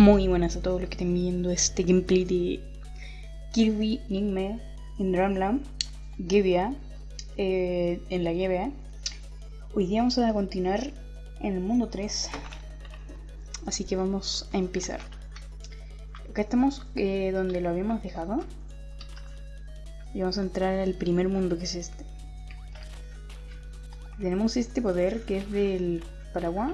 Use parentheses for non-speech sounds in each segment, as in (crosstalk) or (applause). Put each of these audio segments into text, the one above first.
Muy buenas a todos los que estén viendo este gameplay de Kirby Nigme en Dreamland Gibia eh, en la Gibia Hoy día vamos a continuar en el mundo 3 Así que vamos a empezar. Acá estamos eh, donde lo habíamos dejado. Y vamos a entrar al primer mundo que es este. Tenemos este poder que es del paraguas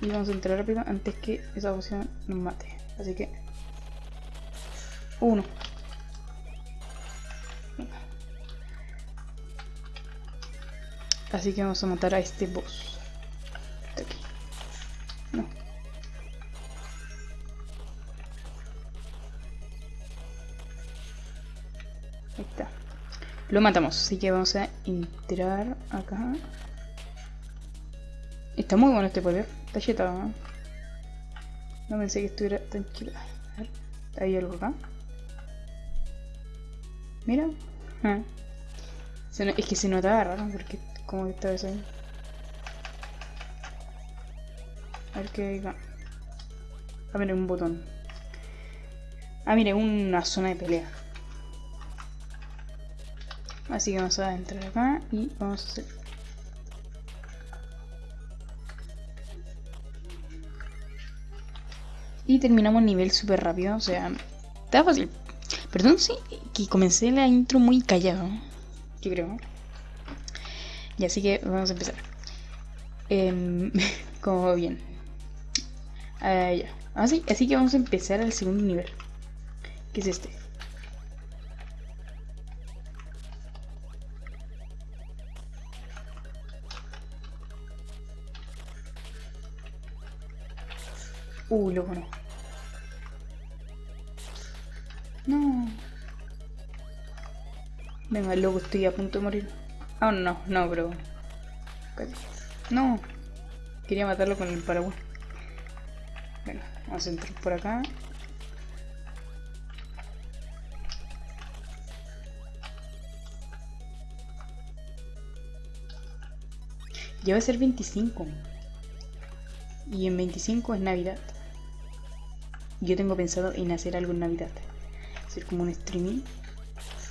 y vamos a entrar rápido antes que esa opción nos mate. Así que... Uno. Así que vamos a matar a este boss. De aquí. No. Ahí está. Lo matamos, así que vamos a entrar acá. Está muy bueno este poder. Está chetado, ¿no? No pensé que estuviera tan chido. A ver, hay algo acá. Mira. Ah. es que se notaba raro porque como que estaba eso ahí. A ver qué hay acá. Ah, mira, un botón. Ah, mire, una zona de pelea. Así que vamos a entrar acá y vamos a hacer Y terminamos nivel súper rápido, o sea, está fácil. Perdón, sí, que comencé la intro muy callado. Yo creo. Y así que vamos a empezar. (laughs) Eh, como bien. Ah, ya. Así, así que vamos a empezar al segundo nivel. Que es este. Uh, loco no. No. Venga, loco, estoy a punto de morir. Ah, no, no, pero... No. Quería matarlo con el paraguas. Bueno, vamos a entrar por acá. Ya va a ser 25. Y en 25 es Navidad yo tengo pensado en hacer algo en Navidad. Hacer como un streaming.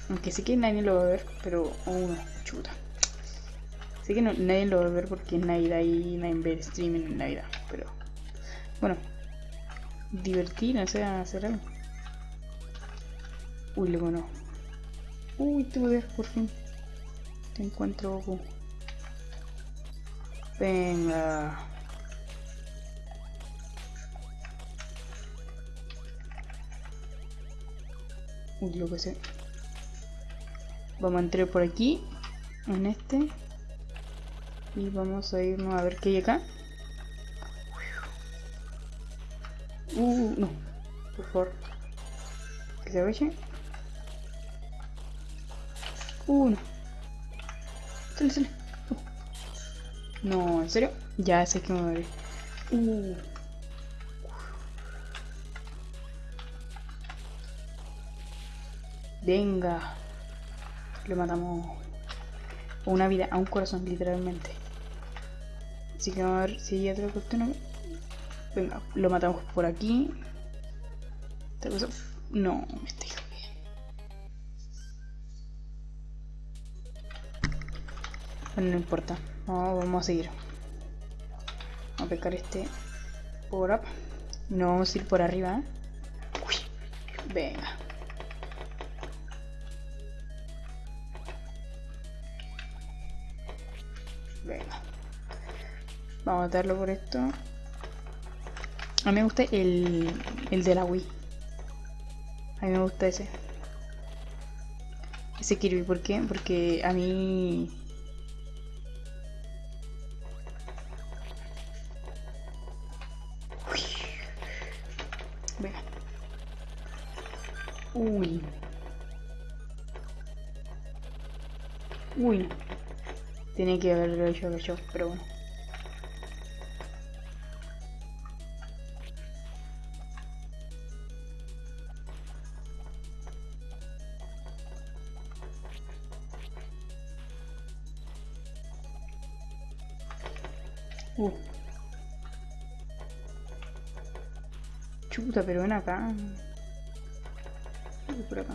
Aunque sé que nadie lo va a ver, pero... Oh, chuta. Sé que nadie lo va a ver porque es Navidad y nadie ve streaming en Navidad. Pero... Bueno. Divertir, o sea, hacer algo. Uy, luego no. Uy, te voy a ver, por fin. Te encuentro... Venga. Lo que sé. Vamos a entrar por aquí. En este. Y vamos a irnos a ver qué hay acá. Uh, no. Por favor. Que se agache. Uh, no. Sale, sale. Uh. No, ¿en serio? Ya sé que me voy a ver. Uh. Venga. Le matamos una vida a un corazón, literalmente. Así que vamos a ver si hay otra cuestión. Venga, lo matamos por aquí. Esta cosa... No, me estoy. Bueno, no importa. vamos a seguir. Vamos a pecar este por up. No vamos a ir por arriba. ¿eh? Venga. Vamos a matarlo por esto. A mí me gusta el, el de la Wii. A mí me gusta ese. Ese Kirby, ¿por qué? Porque a mí... Venga. Uy. Uy. Tiene que haberlo hecho yo, pero bueno. Chuta, pero ven acá. Por acá.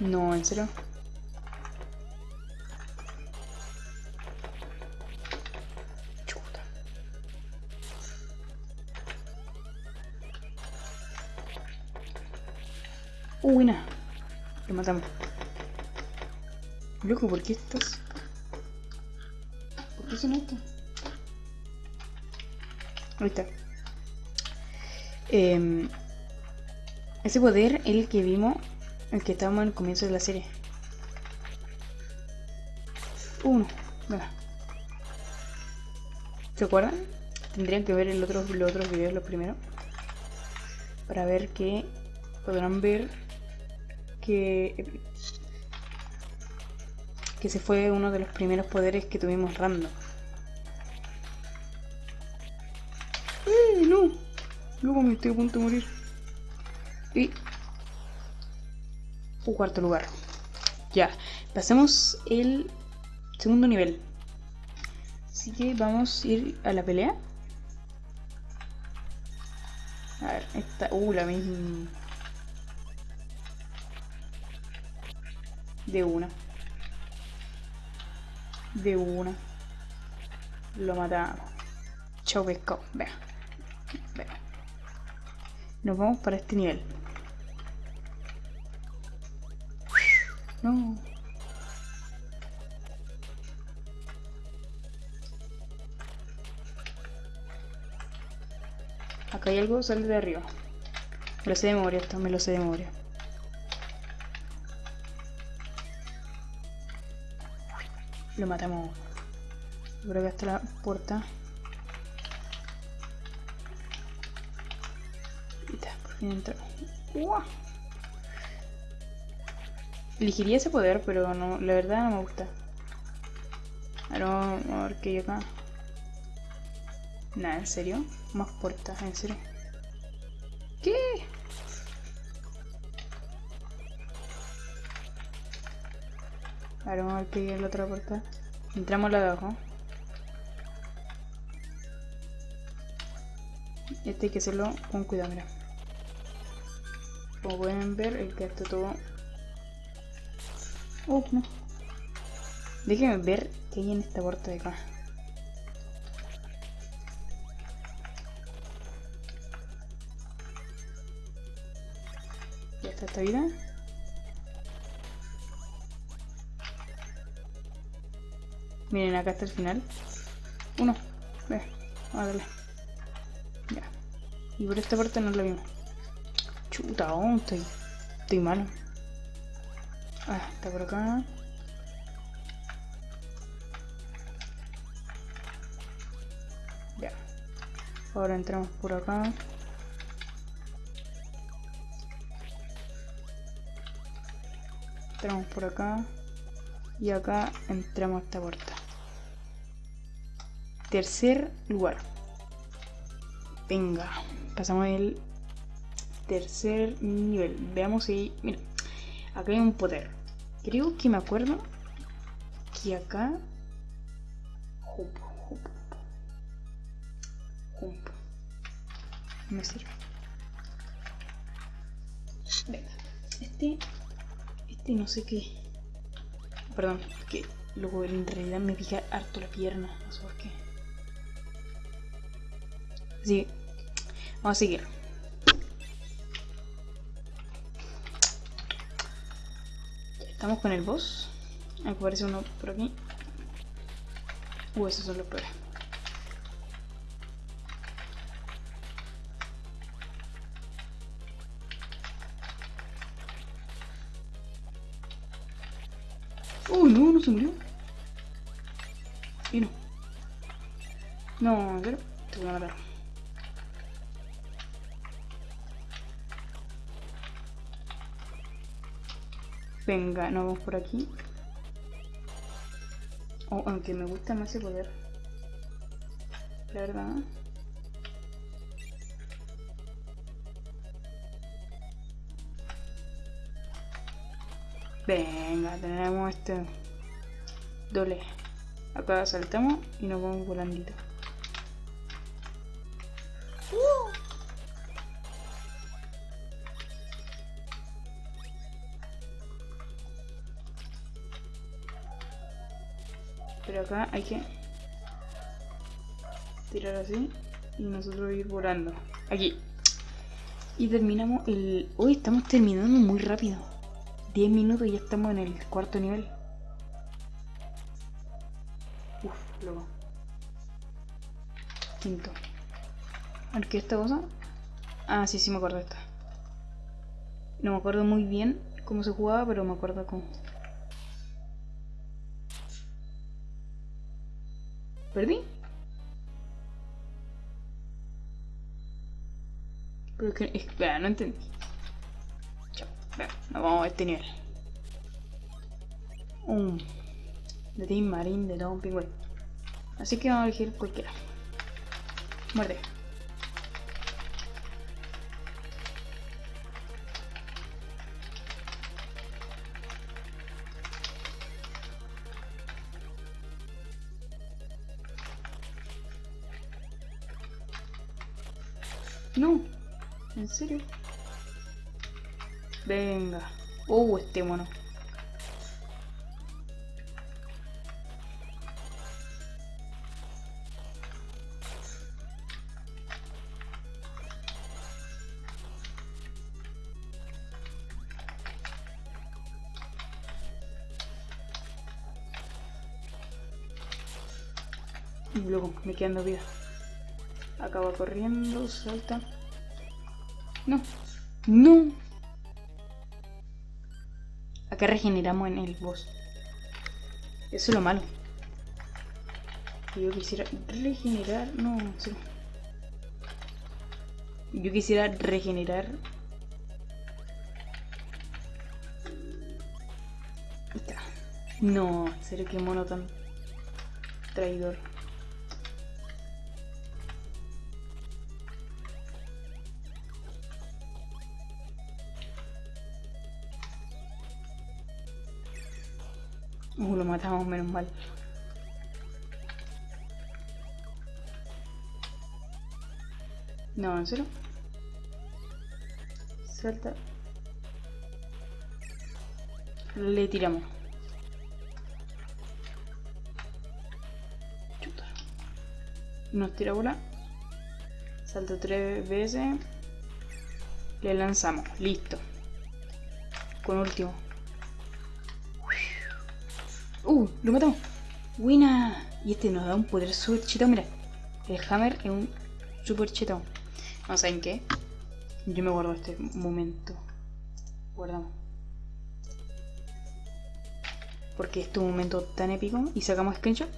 No, en serio. Chuta. Uh, buena. Lo matamos. Loco, ¿por qué estás? ¿Por qué son esto? Ahí está. Eh, ese poder es el que vimos, el que estábamos el comienzo de la serie. Uno. ¿Se acuerdan? Tendrían que ver los otros videos, los primeros. Para ver que podrán ver que que ese fue uno de los primeros poderes que tuvimos random. ¡Eh, no! Luego me estoy a punto de morir. Y... Un cuarto lugar. Ya, pasemos el segundo nivel. Así que vamos a ir a la pelea. A ver, esta... Uh, la misma... De una. De una. Lo matamos. Chau pescado. Vea. Vea. Nos vamos para este nivel. No. Acá hay algo, sale de arriba. Me lo sé de memoria, esto me lo sé de memoria. Lo matamos. Creo que hasta la puerta. Y está, por fin entró. ¡Uah! Elegiría ese poder, pero no, la verdad no me gusta. Ahora a ver qué hay acá. Nada, ¿en serio? Más puertas, ¿en serio? ¿Qué? Ahora vamos a en la otra puerta. Entramos la de abajo. Este hay que hacerlo con cuidado, mira. Como pueden ver, el que está todo... Oh, no. Déjenme ver qué hay en esta puerta de acá. Ya está esta vida. Miren, acá está el final. Uno. Ve, a. Ya. Y por esta parte no lo vimos. Chuta, oh, estoy, estoy malo. Ah, está por acá. Ya. Ahora entramos por acá. Entramos por acá. Y acá entramos a esta puerta. Tercer lugar. Venga, pasamos el tercer nivel. Veamos si... Mira, acá hay un poder. Creo que me acuerdo que acá... Me sirve. Venga, este... Este no sé qué... Perdón, que luego en realidad me pica harto la pierna, no sé por qué. Así vamos a seguir. Estamos con el boss. Aquí aparece uno por aquí. Uh, esos son los peores. Se murió. Y no. No, pero te voy a matar. Venga, nos vamos por aquí. Oh, aunque me gusta más ese poder. La verdad. Venga, tenemos este doble acá saltamos y nos vamos volandito pero acá hay que tirar así y nosotros ir volando aquí y terminamos el... Hoy estamos terminando muy rápido. 10 minutos y ya estamos en el cuarto nivel. Luego. Quinto. A ¿qué es esta cosa? Ah, sí, sí me acuerdo de esta. No me acuerdo muy bien cómo se jugaba, pero me acuerdo cómo. ¿Perdí? Pero que... Espera, no entendí. Chao. Nos vamos a este nivel. Un... De Team Marine de Don Pingüe. Así que vamos a elegir cualquiera. Muerde. No, ¿en serio? Venga. Oh, este mono. Y luego me quedando vida. Acaba corriendo, salta. No. No. Acá regeneramos en el boss. Eso es lo malo. Yo quisiera regenerar... No, sí. Yo quisiera regenerar... No, en serio, qué mono tan traidor. Matamos menos mal. No, ¿en serio? Salta. Le tiramos. Chuta. Nos tira bola. Salta tres veces. Le lanzamos. Listo. Con último. Uh, lo matamos. Buena. Y este nos da un poder super chetado. Mira, el hammer es un super chetado. No saben qué. Yo me guardo este momento. Guardamos. Porque este un momento tan épico. Y sacamos screenshot.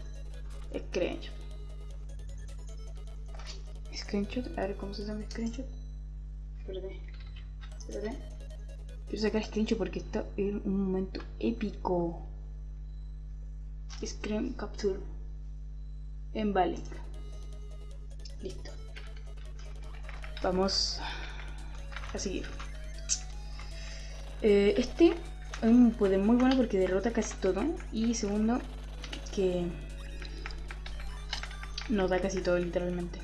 Screenshot. Screenshot. A ver cómo se llama screenshot. Espérate. Espérate. Quiero sacar screenshot porque está en un momento épico. Screen Capture en Balink. Listo. Vamos a seguir. Eh, este es un poder muy bueno porque derrota casi todo. Y segundo, que nos da casi todo literalmente.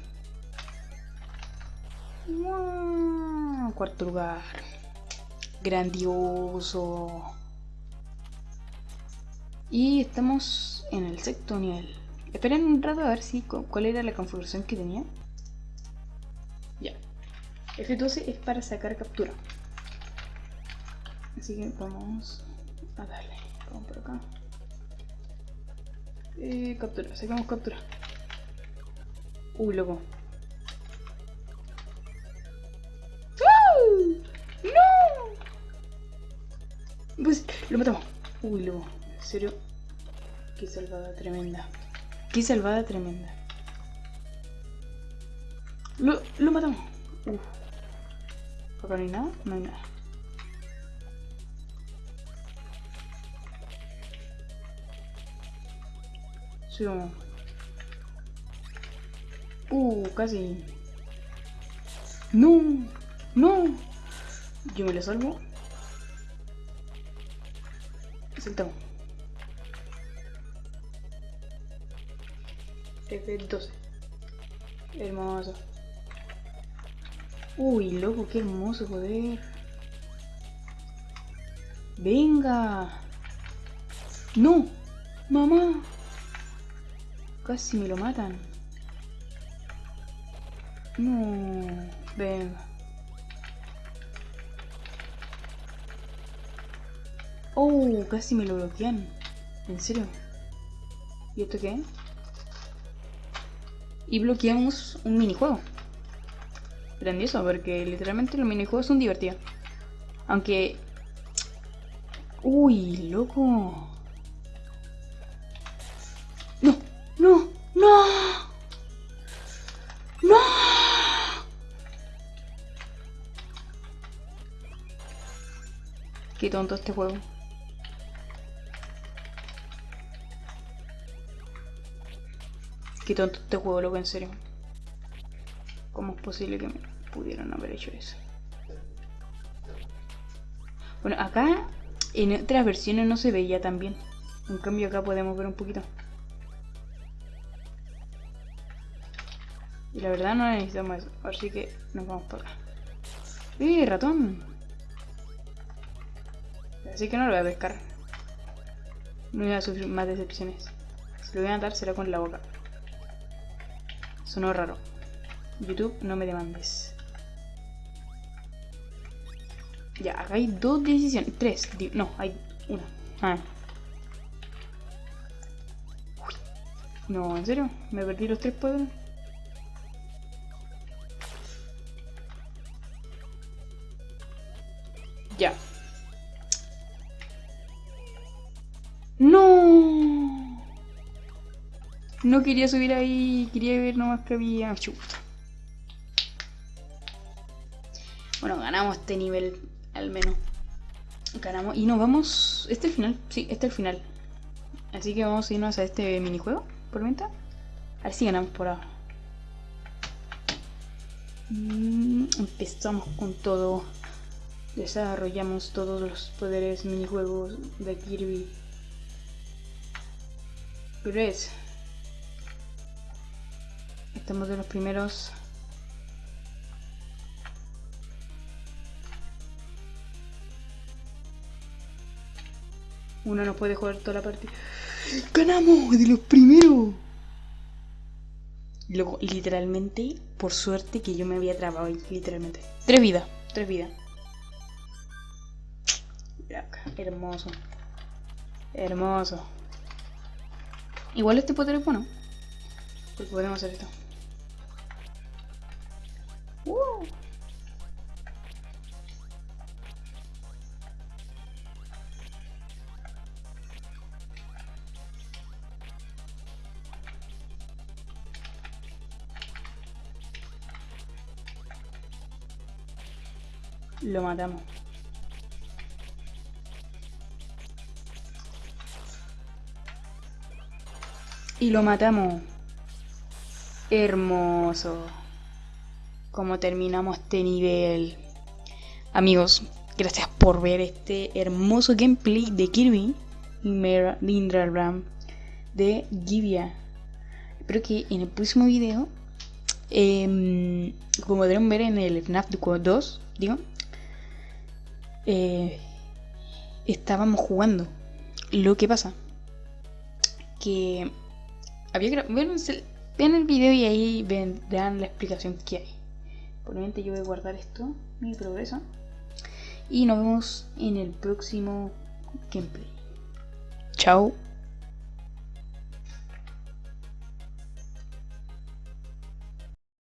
Cuarto lugar. Grandioso. Y estamos en el sexto nivel. Esperen un rato a ver si cuál era la configuración que tenía. Ya. F12 es para sacar captura. Así que vamos a darle. Vamos por acá. Eh, captura, sacamos captura. Uy, loco. ¡No! Pues lo matamos. Uy, loco. En serio, qué salvada tremenda. Qué salvada tremenda. Lo, lo matamos. Uf. Acá no hay nada, no hay nada. Sí, vamos. Uh, casi. No, no. Yo me lo salvo. Saltamos. F12. Hermoso. Uy, loco, qué hermoso poder. Venga. No. Mamá. Casi me lo matan. No, ven. Oh, casi me lo bloquean. ¿En serio? ¿Y esto qué? Y bloqueamos un minijuego. Grandioso, porque literalmente los minijuegos son divertidos. Aunque... Uy, loco. No, no, no. No. Qué tonto este juego. Qué tonto este juego, loco, en serio. ¿Cómo es posible que me pudieran haber hecho eso? Bueno, acá en otras versiones no se veía tan bien. En cambio acá podemos ver un poquito. Y la verdad no necesitamos eso. Así que nos vamos por acá. ¡Eh, ratón! Así que no lo voy a pescar. No voy a sufrir más decepciones. Si lo voy a dar será con la boca. Sonó raro. YouTube, no me demandes. Ya, acá hay dos decisiones. Tres. No, hay una. Ah. No, ¿en serio? ¿Me perdí los tres poderes? Ya. No quería subir ahí, quería ver nomás que había... Chuta. Bueno, ganamos este nivel, al menos. Ganamos. Y nos vamos... ¿Este es el final? Sí, este es el final. Así que vamos a irnos a este minijuego, por venta. A ver ganamos por ahora. Mm, empezamos con todo. Desarrollamos todos los poderes minijuegos de Kirby. Es... Estamos de los primeros. Uno no puede jugar toda la partida. ¡Ganamos! ¡De los primeros! Luego, literalmente, por suerte que yo me había trabado ahí, literalmente. Tres vidas, tres vidas. Hermoso. Hermoso. Igual este poder es bueno. Porque podemos hacer esto. Lo matamos. Y lo matamos. Hermoso como terminamos este nivel. Amigos, gracias por ver este hermoso gameplay de Kirby Ram de Gibia. Espero que en el próximo video, em, como podrán ver en el FNAF 2, digo, eh, estábamos jugando. Lo que pasa, que había bueno, vean el video y ahí verán la explicación que hay. Por yo voy a guardar esto, mi progreso. Y nos vemos en el próximo gameplay. Chao.